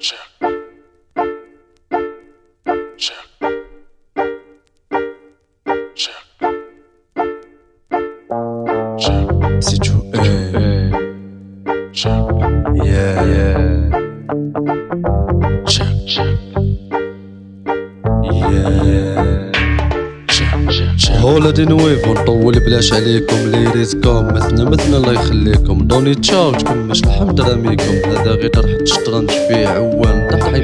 Check. Check. Check. Check. Si tu es, Check. yeah, yeah, Check. Check. yeah. هولا دي نويفو نطول بلاش عليكم لي ريسكم مثنى مثنى الله يخليكم. دوني تشاو تكمش الحمد راميكم هذا غير طرح الشطرنج فيه عوان. بيكم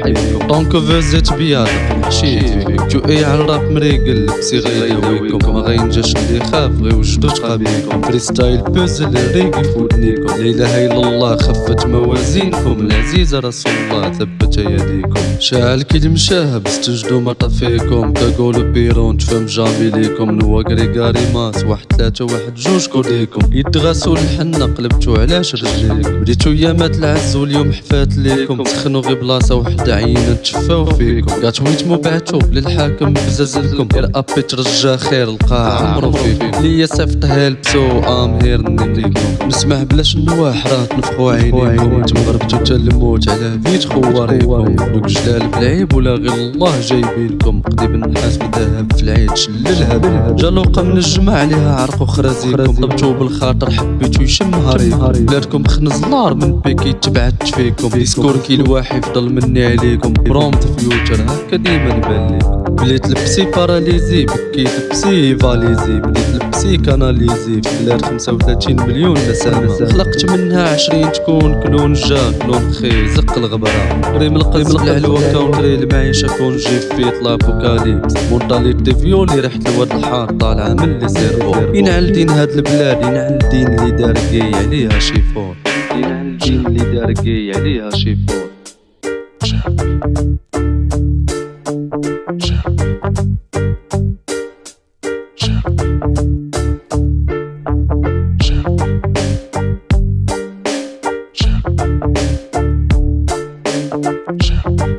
دونك فازيت بيا حشيت فيك جو اي على الراب مريقل بسي غيداويكم ما غينجاش اللي خاف غير وجدو تقابيكم فريستايل بوزل ريقي فودنيكم لا اله الا الله خفت موازينكم العزيز رسول الله ثبت يديكم شاعل كي المشاهب استجدوا ما طفيكم كقولوا بيرون تفهم جامي ليكم نوا كريكاري ماس واحد ثلاثة واحد جوج كوديكم يدغاسوا الحنة قلبتوا علاش رجليكم بديتو يامات العز واليوم حفات ليكم سخنوا غير بلاصة وحدة عينة تشفاو فيكم. قات ويتمو بعتو للحاكم بزازلكم غير ابي ترجى خير القاع. عمرو فيكم. ليا صيفطها لبسو ام هير نيكم نسمع بلاش النواح راه تنفخوا عينيكم. نتم غربتو تا الموت على فيت خواريكم. دوك جلال بالعيب ولا غير الله جايبينكم. قضيب النحاس بالذهب في العيد شللها. جلوقه من الجمع عليها عرق وخرازيكم طبتو بالخاطر حبيتو يشم هاريكم بلادكم خنز نار من بيكي تبعت فيكم. ديسكور كي الواحد يفضل مني عليكم. برومت فيوتشر هكا ديما نبان ليكم بليت لبسي باراليزي بكيت لبسي فاليزي بليت لبسي كاناليزي في بلاد 35 مليون نسامة خلقت منها 20 تكون كلون جا كلون خي زق الغبرة ريم القلب العلوة كونتري المعيشة كون جي فيت لابوكاليبس مونتاليتي فيولي ريحة الواد الحار طالعة من لي سيرفو ينعل دين هاد البلاد ينعل دين اللي دار عليها شيفون ينعل دين اللي دار عليها شيفون Ciao.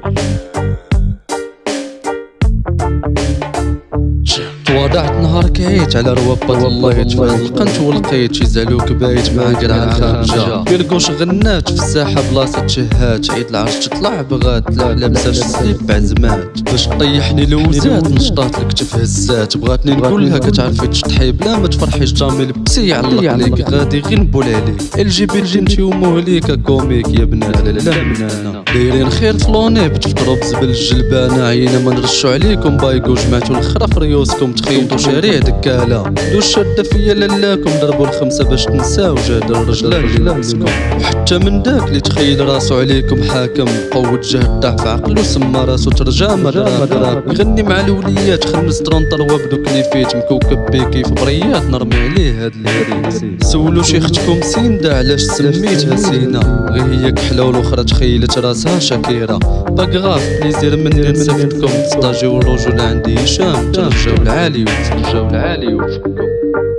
تواضعت نهار كعيت على روابط والله تفاهم لقنت ولقيت يزعلوك بايت مع قرع الخارجة بيرقوش غنات في الساحة بلاصة شهات. عيد العرش تطلع بغات. لا مساش السليب بعزمات باش طيحني لوزات نشطات لك تفهزات بغاتني نقولها كتعرفي تشطحي بلا ما تفرحيش جامي لبسي يعلق عليك غادي غير نبول عليك. ال جي بي جي انتي ومهليكا كوميك يا بنات. لا لا من هنا دايرين خير فلوني بتفطروا بزبل الجلبانة. عينا ما نرشوا عليكم. بايكو جمعتو في ريوسكم. تخيطوا شارع دكالة دوش شادة فيا لالاكم ضربوا الخمسة باش تنساو جاد الرجلة لابسكم وحتى من داك اللي تخيل راسو عليكم حاكم قوة جهد ضعف عقلو سما راسو ترجع مدرا يغني مع الوليات خمس وبدوك اللي فيت مكوكب بيكي في بريات نرمي عليه هاد الهري سولو شيختكم سيندا علاش سميتها سينا؟ غير هي كحلة والأخرى تخيلت راسها شاكيرة. باكغاف بليزير مني نصيفطكم تستاجيو الرجل عندي هشام ترجعو Hollywood, from Hollywood, from Hollywood.